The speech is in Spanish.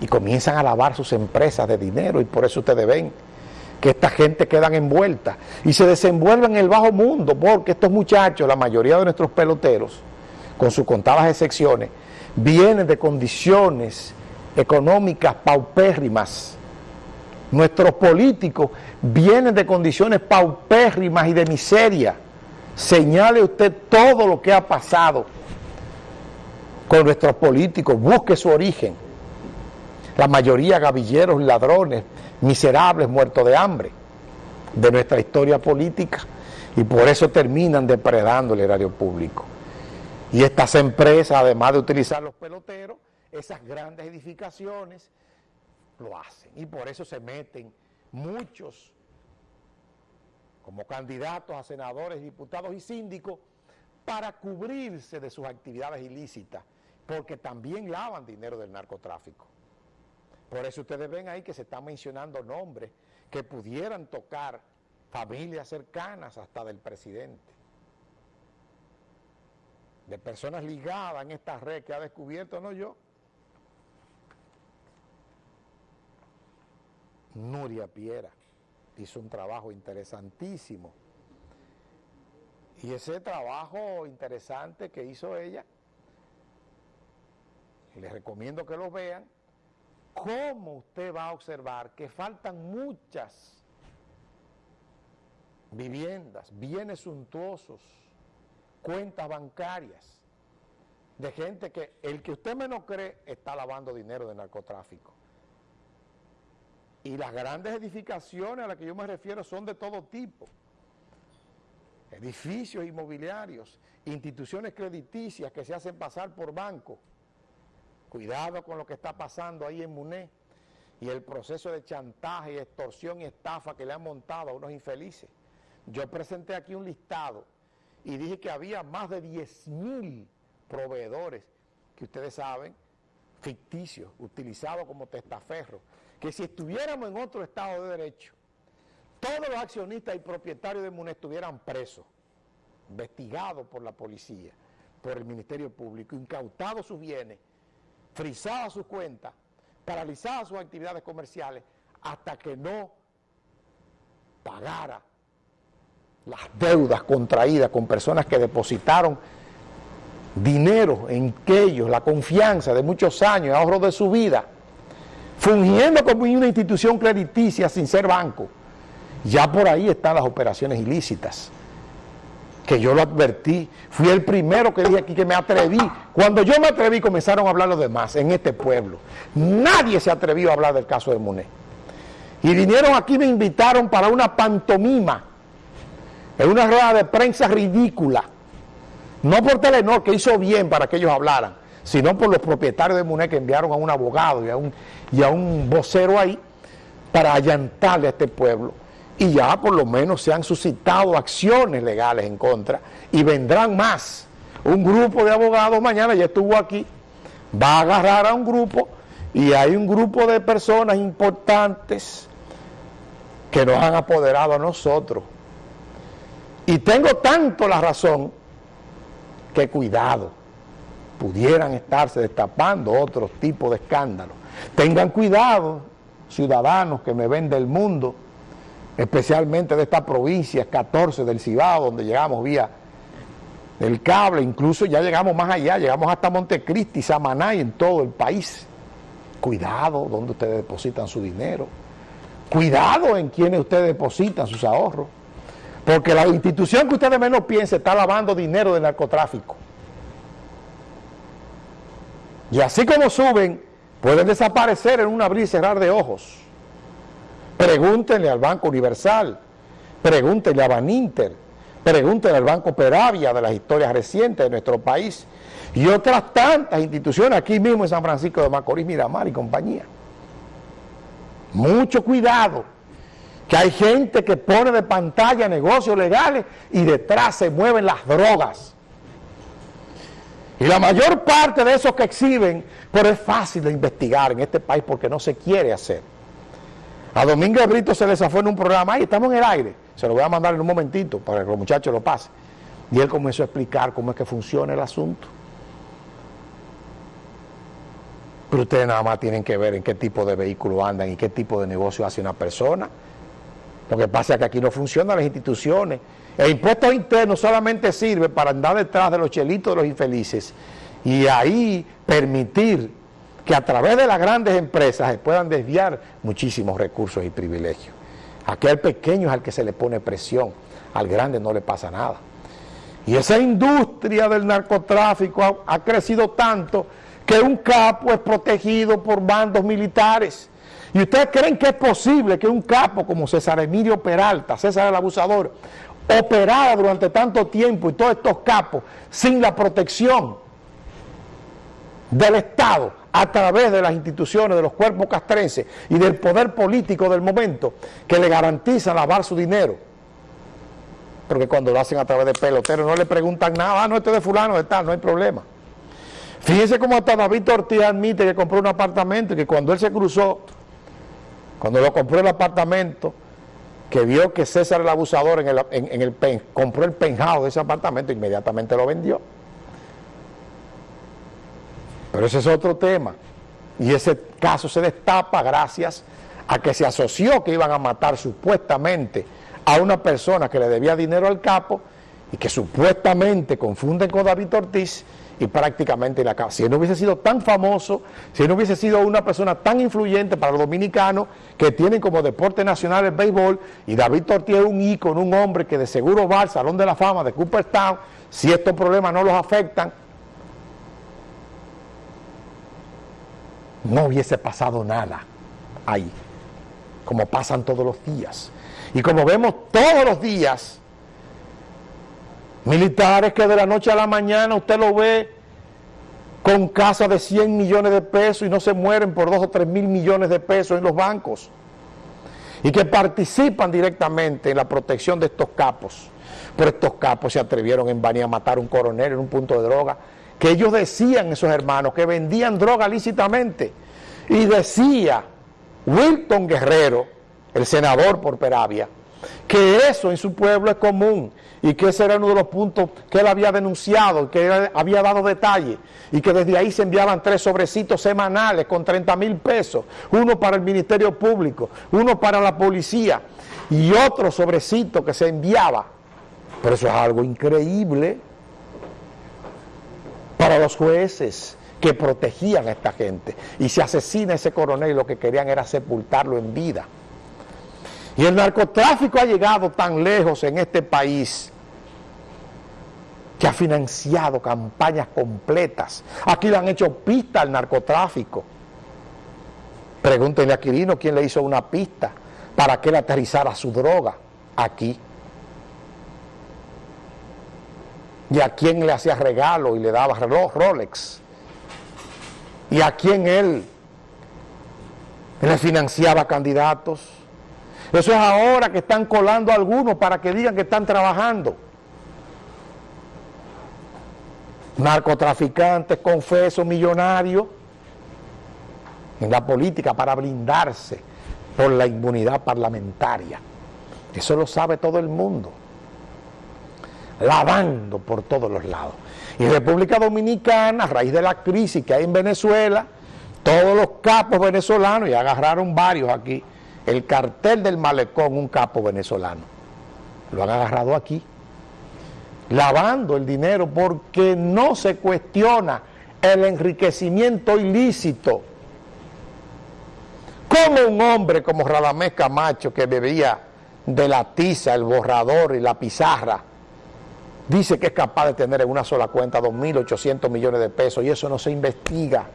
y comienzan a lavar sus empresas de dinero y por eso ustedes ven que esta gente quedan envuelta y se desenvuelven en el bajo mundo porque estos muchachos, la mayoría de nuestros peloteros, con sus contadas excepciones, vienen de condiciones económicas paupérrimas. Nuestros políticos vienen de condiciones paupérrimas y de miseria. Señale usted todo lo que ha pasado con nuestros políticos, busque su origen. La mayoría gavilleros, ladrones, miserables, muertos de hambre de nuestra historia política y por eso terminan depredando el erario público. Y estas empresas, además de utilizar los peloteros, esas grandes edificaciones, lo hacen. Y por eso se meten muchos como candidatos a senadores, diputados y síndicos para cubrirse de sus actividades ilícitas, porque también lavan dinero del narcotráfico. Por eso ustedes ven ahí que se están mencionando nombres que pudieran tocar familias cercanas hasta del presidente de personas ligadas en esta red que ha descubierto, no yo. Nuria Piera hizo un trabajo interesantísimo. Y ese trabajo interesante que hizo ella, les recomiendo que lo vean, cómo usted va a observar que faltan muchas viviendas, bienes suntuosos, cuentas bancarias de gente que el que usted menos cree está lavando dinero de narcotráfico. Y las grandes edificaciones a las que yo me refiero son de todo tipo. Edificios inmobiliarios, instituciones crediticias que se hacen pasar por banco. Cuidado con lo que está pasando ahí en Muné y el proceso de chantaje, extorsión y estafa que le han montado a unos infelices. Yo presenté aquí un listado y dije que había más de 10 mil proveedores que ustedes saben, ficticios, utilizados como testaferros, que si estuviéramos en otro Estado de Derecho, todos los accionistas y propietarios de MUNE estuvieran presos, investigados por la policía, por el Ministerio Público, incautados sus bienes, frisadas sus cuentas, paralizadas sus actividades comerciales, hasta que no pagara las deudas contraídas con personas que depositaron dinero en ellos, la confianza de muchos años, ahorro de su vida, fungiendo como una institución crediticia sin ser banco. Ya por ahí están las operaciones ilícitas, que yo lo advertí, fui el primero que dije aquí que me atreví. Cuando yo me atreví comenzaron a hablar los demás en este pueblo. Nadie se atrevió a hablar del caso de Monet. Y vinieron aquí, me invitaron para una pantomima en una rueda de prensa ridícula, no por Telenor, que hizo bien para que ellos hablaran, sino por los propietarios de MUNE que enviaron a un abogado y a un, y a un vocero ahí para allantarle a este pueblo. Y ya por lo menos se han suscitado acciones legales en contra y vendrán más. Un grupo de abogados mañana ya estuvo aquí, va a agarrar a un grupo y hay un grupo de personas importantes que nos han apoderado a nosotros y tengo tanto la razón que cuidado, pudieran estarse destapando otros tipos de escándalos. Tengan cuidado, ciudadanos que me ven del mundo, especialmente de esta provincia 14 del Cibao, donde llegamos vía el cable, incluso ya llegamos más allá, llegamos hasta Montecristi, Samaná y en todo el país. Cuidado donde ustedes depositan su dinero. Cuidado en quienes ustedes depositan sus ahorros. Porque la institución que ustedes menos piensen está lavando dinero del narcotráfico. Y así como suben, pueden desaparecer en un abrir y cerrar de ojos. Pregúntenle al Banco Universal, pregúntenle a Baninter, pregúntenle al Banco Peravia de las historias recientes de nuestro país y otras tantas instituciones aquí mismo en San Francisco de Macorís, Miramar y compañía. Mucho cuidado que hay gente que pone de pantalla negocios legales y detrás se mueven las drogas. Y la mayor parte de esos que exhiben, pero es fácil de investigar en este país porque no se quiere hacer. A Domingo Brito se les fue en un programa, y estamos en el aire, se lo voy a mandar en un momentito para que los muchachos lo pasen. Y él comenzó a explicar cómo es que funciona el asunto. Pero ustedes nada más tienen que ver en qué tipo de vehículo andan y qué tipo de negocio hace una persona. Lo que pasa es que aquí no funcionan las instituciones. El impuesto interno solamente sirve para andar detrás de los chelitos de los infelices y ahí permitir que a través de las grandes empresas se puedan desviar muchísimos recursos y privilegios. Aquel pequeño es al que se le pone presión, al grande no le pasa nada. Y esa industria del narcotráfico ha, ha crecido tanto que un capo es protegido por bandos militares. ¿Y ustedes creen que es posible que un capo como César Emilio Peralta, César el Abusador, operara durante tanto tiempo y todos estos capos sin la protección del Estado a través de las instituciones, de los cuerpos castrenses y del poder político del momento que le garantizan lavar su dinero? Porque cuando lo hacen a través de peloteros no le preguntan nada, ah, no, este de fulano, de tal, no hay problema. Fíjense cómo hasta David Ortiz admite que compró un apartamento y que cuando él se cruzó, cuando lo compró el apartamento, que vio que César el abusador en, el pen, compró el penjado de ese apartamento, inmediatamente lo vendió. Pero ese es otro tema. Y ese caso se destapa gracias a que se asoció que iban a matar supuestamente a una persona que le debía dinero al capo y que supuestamente confunden con David Ortiz y prácticamente la. Si él no hubiese sido tan famoso, si él no hubiese sido una persona tan influyente para los dominicanos que tienen como deporte nacional el béisbol y David Ortiz es un ícono, un hombre que de seguro va al Salón de la Fama de Cooperstown, si estos problemas no los afectan, no hubiese pasado nada ahí, como pasan todos los días. Y como vemos todos los días, Militares que de la noche a la mañana usted lo ve con casas de 100 millones de pesos y no se mueren por 2 o 3 mil millones de pesos en los bancos. Y que participan directamente en la protección de estos capos. Pero estos capos se atrevieron en Bani a matar a un coronel en un punto de droga. Que ellos decían, esos hermanos, que vendían droga lícitamente. Y decía Wilton Guerrero, el senador por Peravia, que eso en su pueblo es común y que ese era uno de los puntos que él había denunciado, que él había dado detalle y que desde ahí se enviaban tres sobrecitos semanales con 30 mil pesos, uno para el Ministerio Público, uno para la policía y otro sobrecito que se enviaba. Pero eso es algo increíble para los jueces que protegían a esta gente y si asesina ese coronel lo que querían era sepultarlo en vida. Y el narcotráfico ha llegado tan lejos en este país que ha financiado campañas completas. Aquí le han hecho pista al narcotráfico. Pregúntenle a Quirino quién le hizo una pista para que él aterrizara su droga aquí. Y a quién le hacía regalo y le daba reloj Rolex. Y a quién él le financiaba candidatos. Eso es ahora que están colando algunos para que digan que están trabajando. Narcotraficantes, confesos, millonarios en la política para blindarse por la inmunidad parlamentaria. Eso lo sabe todo el mundo. Lavando por todos los lados. Y República Dominicana, a raíz de la crisis que hay en Venezuela, todos los capos venezolanos, y agarraron varios aquí, el cartel del malecón, un capo venezolano. Lo han agarrado aquí, lavando el dinero porque no se cuestiona el enriquecimiento ilícito. Como un hombre como Radamés Camacho que bebía de la tiza, el borrador y la pizarra, dice que es capaz de tener en una sola cuenta 2.800 millones de pesos y eso no se investiga.